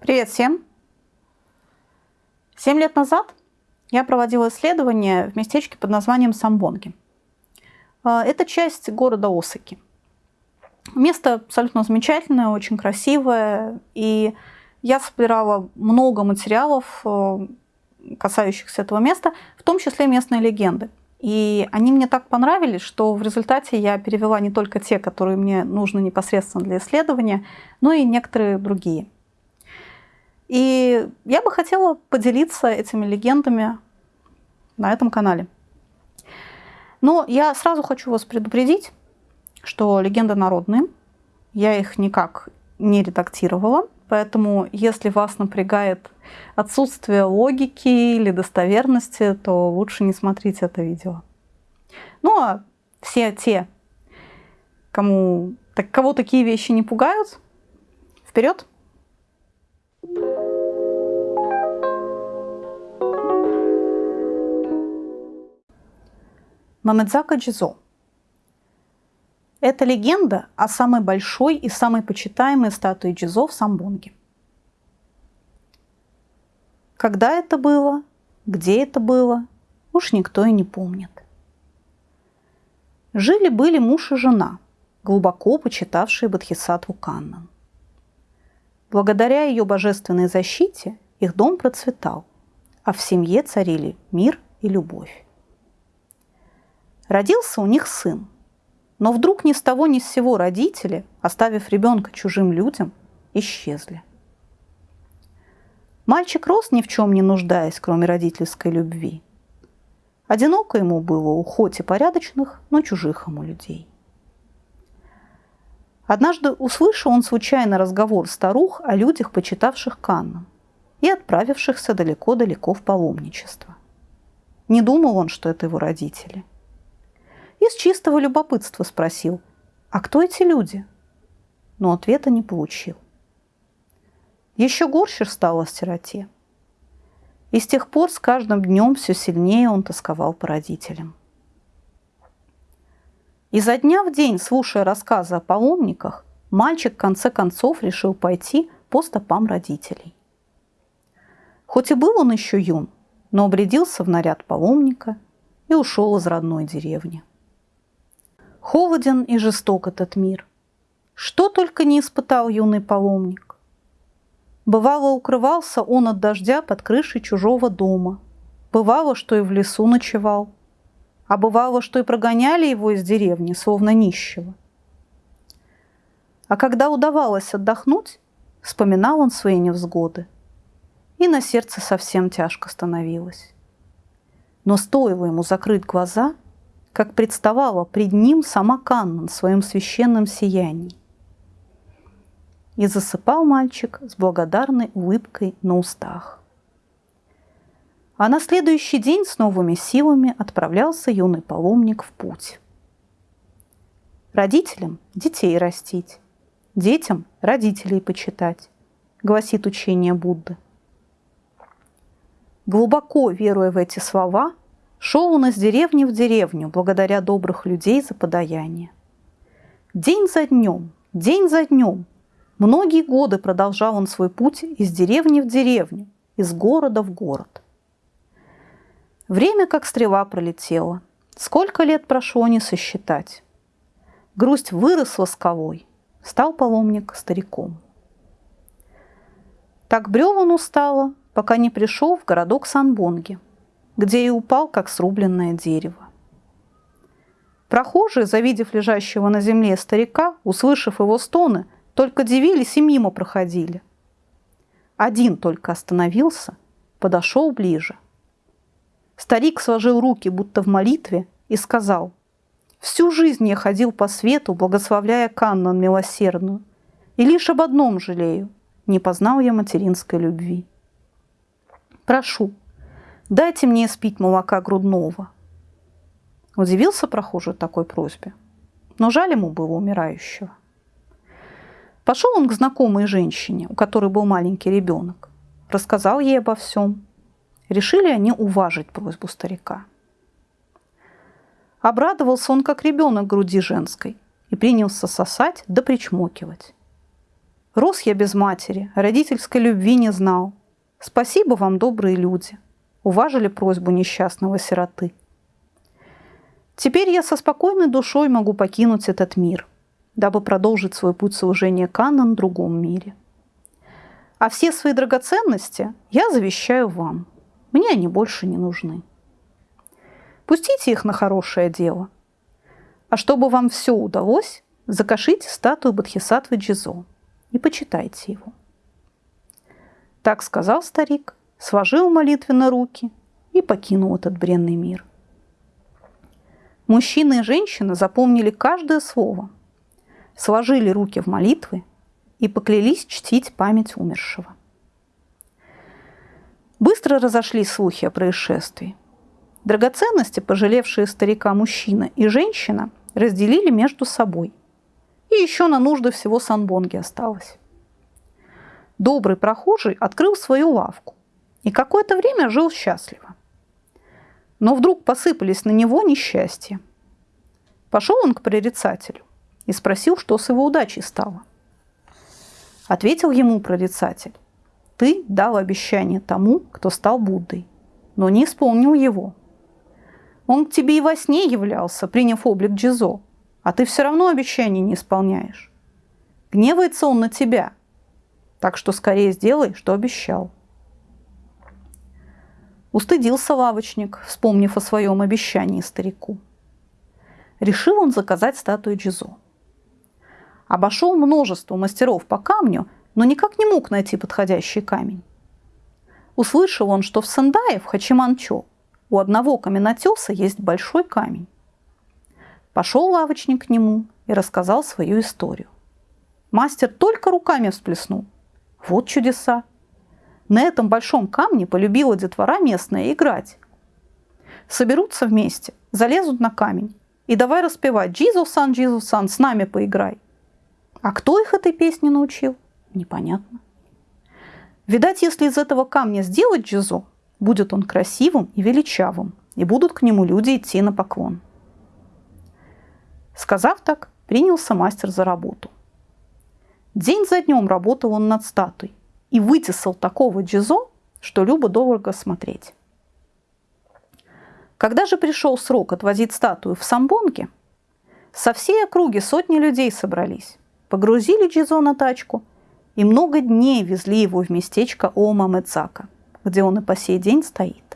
Привет всем! Семь лет назад я проводила исследование в местечке под названием Самбонги. А, это часть города Осаки. Место абсолютно замечательное, очень красивое, и я собирала много материалов, э, касающихся этого места, в том числе местные легенды. И они мне так понравились, что в результате я перевела не только те, которые мне нужны непосредственно для исследования, но и некоторые другие. И я бы хотела поделиться этими легендами на этом канале. Но я сразу хочу вас предупредить, что легенды народные. Я их никак не редактировала, поэтому если вас напрягает отсутствие логики или достоверности, то лучше не смотрите это видео. Ну а все те, кому, так, кого такие вещи не пугают, вперед! Мамедзака Джизо. Это легенда о самой большой и самой почитаемой статуе Джизо в Самбонге. Когда это было, где это было, уж никто и не помнит. Жили-были муж и жена, глубоко почитавшие Бодхисаттву Каннан. Благодаря ее божественной защите их дом процветал, а в семье царили мир и любовь. Родился у них сын. Но вдруг ни с того ни с сего родители, оставив ребенка чужим людям, исчезли. Мальчик рос ни в чем не нуждаясь, кроме родительской любви. Одиноко ему было у хоть и порядочных, но чужих ему людей. Однажды услышал он случайно разговор старух о людях, почитавших Канну и отправившихся далеко-далеко в паломничество. Не думал он, что это его родители из чистого любопытства спросил, а кто эти люди? Но ответа не получил. Еще горше стало сироте. И с тех пор с каждым днем все сильнее он тосковал по родителям. И за дня в день, слушая рассказы о паломниках, мальчик в конце концов решил пойти по стопам родителей. Хоть и был он еще юн, но обрядился в наряд паломника и ушел из родной деревни. Холоден и жесток этот мир. Что только не испытал юный паломник. Бывало, укрывался он от дождя под крышей чужого дома. Бывало, что и в лесу ночевал. А бывало, что и прогоняли его из деревни, словно нищего. А когда удавалось отдохнуть, вспоминал он свои невзгоды. И на сердце совсем тяжко становилось. Но стоило ему закрыть глаза – как представала пред ним сама Каннан в своем священном сиянии. И засыпал мальчик с благодарной улыбкой на устах. А на следующий день с новыми силами отправлялся юный паломник в путь. Родителям детей растить, детям родителей почитать, гласит учение Будды. Глубоко веруя в эти слова, Шел он из деревни в деревню, благодаря добрых людей за подаяние. День за днем, день за днем, многие годы продолжал он свой путь из деревни в деревню, из города в город. Время, как стрела, пролетело. Сколько лет прошло, не сосчитать. Грусть выросла скалой, стал паломник стариком. Так брел он устало, пока не пришел в городок Санбонги – где и упал, как срубленное дерево. Прохожие, завидев лежащего на земле старика, услышав его стоны, только дивились и мимо проходили. Один только остановился, подошел ближе. Старик сложил руки, будто в молитве, и сказал, «Всю жизнь я ходил по свету, благословляя Каннан милосердную, и лишь об одном жалею, не познал я материнской любви. Прошу, Дайте мне спить молока грудного. Удивился прохожий такой просьбе, но жаль ему было умирающего. Пошел он к знакомой женщине, у которой был маленький ребенок. Рассказал ей обо всем. Решили они уважить просьбу старика. Обрадовался он, как ребенок груди женской, и принялся сосать да причмокивать. Рос я без матери, родительской любви не знал. Спасибо вам, добрые люди, уважили просьбу несчастного сироты. Теперь я со спокойной душой могу покинуть этот мир, дабы продолжить свой путь служения Канна на другом мире. А все свои драгоценности я завещаю вам. Мне они больше не нужны. Пустите их на хорошее дело. А чтобы вам все удалось, закашите статую Бодхисаттвы Джизо и почитайте его. Так сказал старик, сложил молитвенно руки и покинул этот бренный мир. Мужчины и женщины запомнили каждое слово, сложили руки в молитвы и поклялись чтить память умершего. Быстро разошлись слухи о происшествии. Драгоценности, пожалевшие старика мужчина и женщина, разделили между собой. И еще на нужды всего Санбонги осталось. Добрый прохожий открыл свою лавку и какое-то время жил счастливо. Но вдруг посыпались на него несчастья. Пошел он к прорицателю и спросил, что с его удачей стало. Ответил ему прорицатель, ты дал обещание тому, кто стал Буддой, но не исполнил его – он к тебе и во сне являлся, приняв облик Джизо, а ты все равно обещаний не исполняешь. Гневается он на тебя, так что скорее сделай, что обещал. Устыдился лавочник, вспомнив о своем обещании старику. Решил он заказать статую Джизо. Обошел множество мастеров по камню, но никак не мог найти подходящий камень. Услышал он, что в Сандае, в Хачиманчо, у одного каменотеса есть большой камень. Пошел лавочник к нему и рассказал свою историю. Мастер только руками всплеснул. Вот чудеса! На этом большом камне полюбила детвора местная играть. Соберутся вместе, залезут на камень и давай распевать «Джизу-сан, Джизу-сан, с нами поиграй». А кто их этой песне научил? Непонятно. Видать, если из этого камня сделать джизо, Будет он красивым и величавым, и будут к нему люди идти на поклон. Сказав так, принялся мастер за работу. День за днем работал он над статуей и вытесал такого джизо, что любо дорого смотреть. Когда же пришел срок отвозить статую в Самбонге, со всей округи сотни людей собрались, погрузили Джизо на тачку и много дней везли его в местечко Ома Медзака – где он и по сей день стоит.